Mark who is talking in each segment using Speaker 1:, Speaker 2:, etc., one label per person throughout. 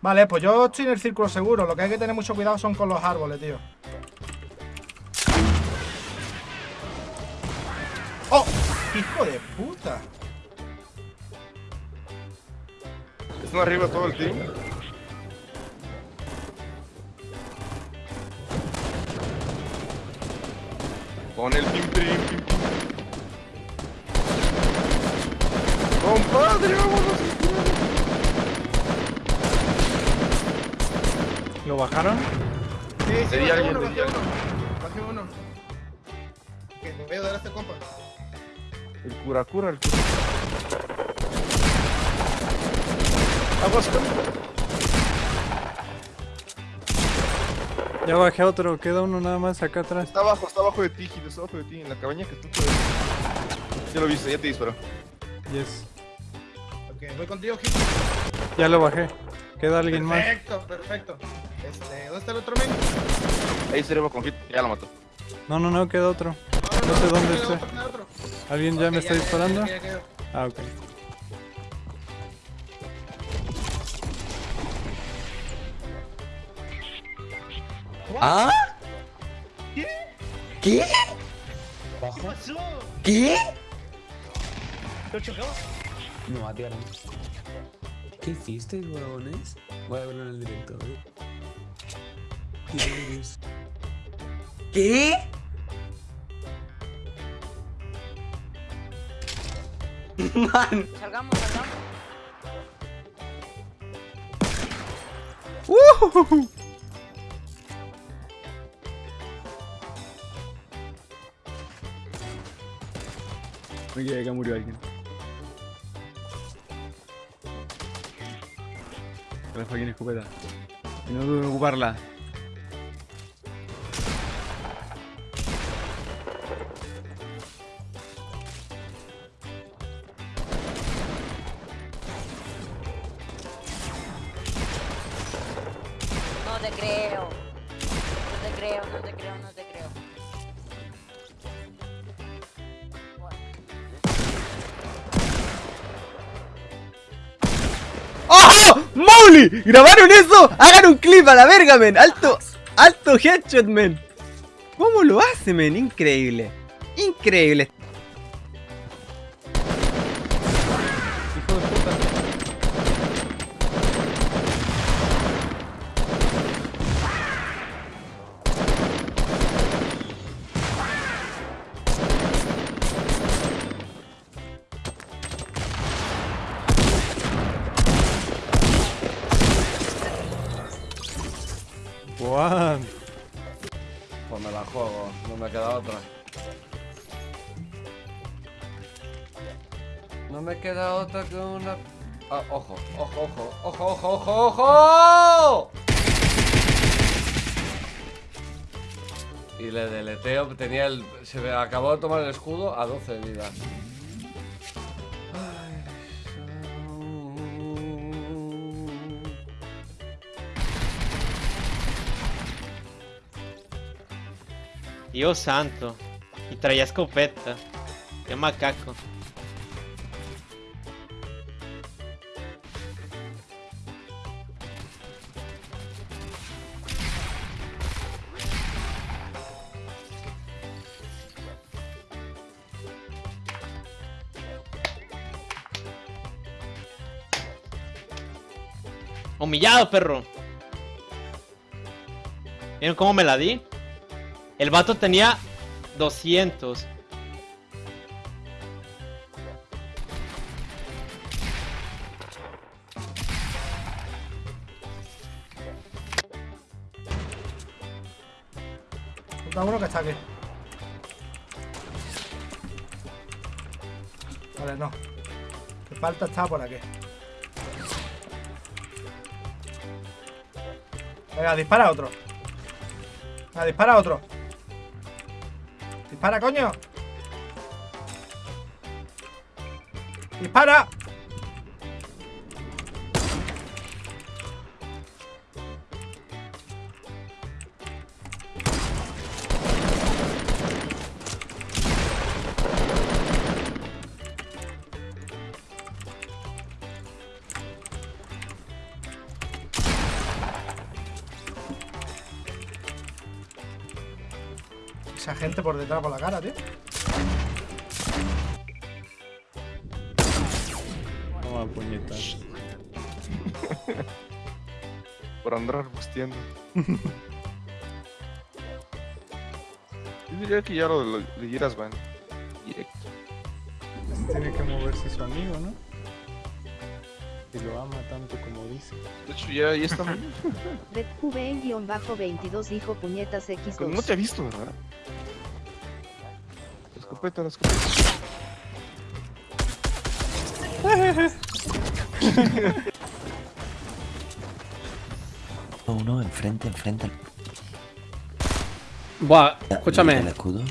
Speaker 1: Vale, pues yo estoy en el círculo seguro. Lo que hay que tener mucho cuidado son con los árboles, tío. ¡Oh! ¡Hijo de puta!
Speaker 2: Están arriba todo el team. Con el pim pim. Compadre.
Speaker 3: ¿Lo bajaron?
Speaker 4: Sí, sí,
Speaker 2: Sería
Speaker 4: bajé
Speaker 2: alguien,
Speaker 4: uno, bajé uno. Bajé uno. Que le voy a dar a este compa.
Speaker 2: El cura cura, el cura. Aguas con
Speaker 3: Ya bajé otro, queda uno nada más acá atrás.
Speaker 2: Está abajo, está abajo de ti, Gil, está abajo de ti, en la cabaña que tú puedes. Ya lo viste, ya te disparó.
Speaker 3: Yes.
Speaker 4: Ok, voy contigo, Gil.
Speaker 3: Ya lo bajé. Queda alguien más.
Speaker 4: Perfecto, perfecto. Este, ¿dónde está el otro men?
Speaker 2: Ahí se con Hit, ya lo mató.
Speaker 3: No, no, no, queda otro.
Speaker 4: No,
Speaker 3: No sé dónde
Speaker 4: queda
Speaker 3: está.
Speaker 4: otro.
Speaker 3: ¿Alguien ya
Speaker 4: Ok,
Speaker 3: me está disparando?
Speaker 4: ya, ya, ya, ya.
Speaker 3: Ah, ok.
Speaker 5: ¿Ah?
Speaker 4: ¿Qué?
Speaker 5: ¿Qué?
Speaker 4: ¿Qué pasó?
Speaker 5: ¿Qué?
Speaker 4: ¿Lo chocó?
Speaker 5: Me mataron. ¿Qué hiciste, huevones? Voy a verlo en el directo, ¿eh? ¿Qué eres? ¿Qué? Man,
Speaker 6: Salgamos, salgamos.
Speaker 7: Oye, acá murió alguien. La fucking escopeta. Y no dudo en ocuparla.
Speaker 6: Te creo. No te creo, no te creo, no te creo.
Speaker 5: ¡Oh! ¡Mowgli! ¿Grabaron eso? ¡Hagan un clip a la verga, men! ¡Alto! ¡Alto headshot, men! ¿Cómo lo hace, men? Increíble. Increíble.
Speaker 3: Juan.
Speaker 8: Pues me la juego, no me queda otra. No me queda otra que una... Ah, ojo, ojo, ojo, ojo, ojo, ojo, ojo. Y le deleteo, tenía el... Se me acabó de tomar el escudo a 12 de
Speaker 9: Dios santo. Y traía escopeta. Qué macaco. Humillado, perro. ¿Vieron cómo me la di? El vato tenía 200.
Speaker 1: Está uno que está aquí. Vale, no. Que falta está por aquí. Venga, dispara otro. Venga, dispara otro. Dispara, coño. Dispara. Gente por detrás por la cara, tío.
Speaker 3: Toma puñetas.
Speaker 2: Por andar arbusteando. Yo diría que ya lo lo- leyeras van. Directo.
Speaker 3: Tiene que moverse su amigo, ¿no? Si lo ama tanto como dice.
Speaker 2: De hecho, ya, ya está muy...
Speaker 10: DQV-22 dijo puñetas X2.
Speaker 2: No te ha visto, ¿verdad? La escopeta, la escopeta.
Speaker 11: Uno enfrente, enfrente.
Speaker 12: Buah, escúchame.
Speaker 11: El escudo.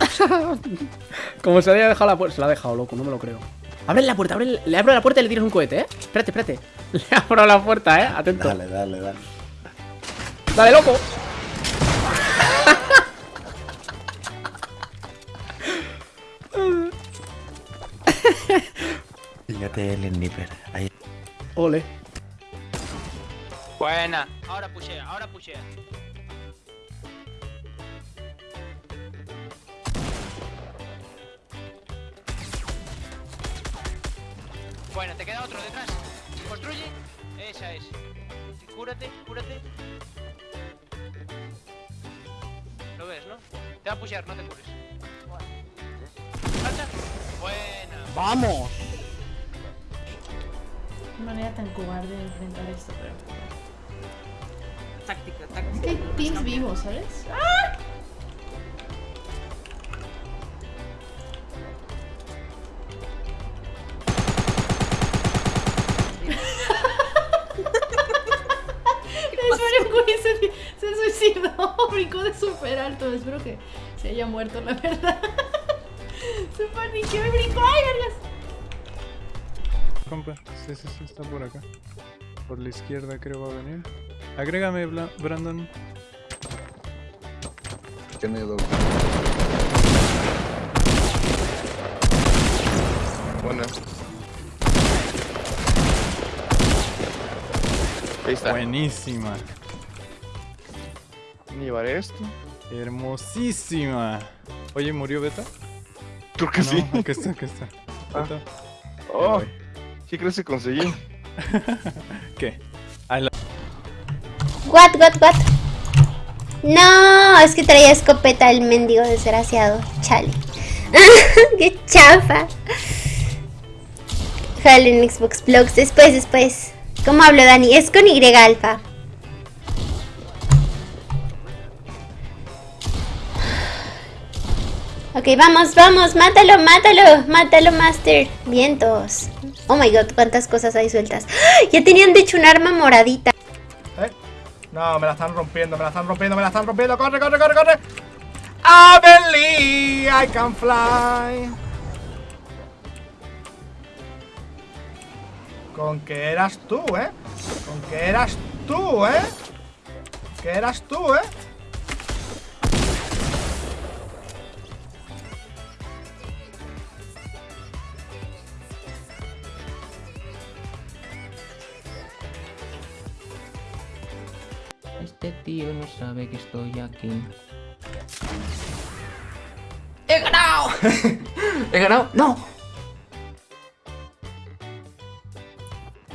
Speaker 12: Como se había dejado la puerta. Se la ha dejado, loco, no me lo creo. Abre la puerta, abre, le abro la puerta y le tiras un cohete, ¿eh? Espérate, espérate. Le abro la puerta, ¿eh? Atento.
Speaker 11: Dale, dale, dale.
Speaker 12: Dale, loco.
Speaker 11: Fíjate el sniper. Ahí.
Speaker 12: Ole.
Speaker 9: Buena. Ahora pushea, ahora pushea. Bueno, te queda otro detrás. Construye. Esa es. Cúrate, cúrate. Lo ves, ¿no? Te va a pushear, no te cures. Buena.
Speaker 12: ¡Vamos!
Speaker 10: Tan cobarde de enfrentar esto, pero.
Speaker 6: Táctica,
Speaker 10: Es
Speaker 6: táctica.
Speaker 10: que hay pins vivos, ¿sabes? Espero que se, se suicidó, brincó de súper alto. Espero que se haya muerto, la verdad. Se paniqueó y brincó. ¡Ay, vergas!
Speaker 3: Compa, sí, sí, sí, está por acá. Por la izquierda creo va a venir. Agrégame, Bla- Brandon.
Speaker 2: Tiene doble. Buena. Ahí está.
Speaker 3: Buenísima.
Speaker 2: Llevaré esto.
Speaker 3: Hermosísima. Oye, ¿murió Beta?
Speaker 2: Creo que
Speaker 3: No,
Speaker 2: sí.
Speaker 3: Aquí está, aquí está.
Speaker 2: Ah.
Speaker 3: Beta.
Speaker 2: Oh. ¿Qué crees que conseguí?
Speaker 3: ¿Qué? La-
Speaker 10: What, what, what? No, es que traía escopeta el mendigo desgraciado. Chale. Qué chafa. Jale en Xbox Blogs. Después, después. ¿Cómo hablo, Dani? Es con Y alfa. Ok, vamos, vamos, mátalo, mátalo, mátalo, Master. Vientos. Oh my god, cuántas cosas hay sueltas. ¡Ah! Ya tenían de hecho un arma moradita.
Speaker 1: ¿Eh? No, me la están rompiendo, me la están rompiendo, me la están rompiendo. ¡Corre, corre, corre, corre! I believe I can fly. Con que eras tú, ¿eh? Con que eras tú, ¿eh? Que eras tú, ¿eh?
Speaker 11: Este tío no sabe que estoy aquí.
Speaker 12: ¡He ganado! ¡He ganado! ¡No!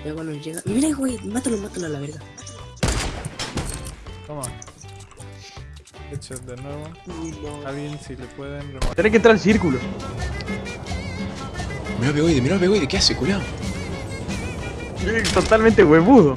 Speaker 6: Ya cuando llega. Mira, güey, mátalo, mátalo a la verga.
Speaker 3: Toma. Headshot de nuevo. Alguien si le pueden rematar.
Speaker 7: Tiene que entrar al círculo.
Speaker 11: Mira Begoide, mira Begoide, ¿qué hace, culiao?
Speaker 7: Totalmente huevudo.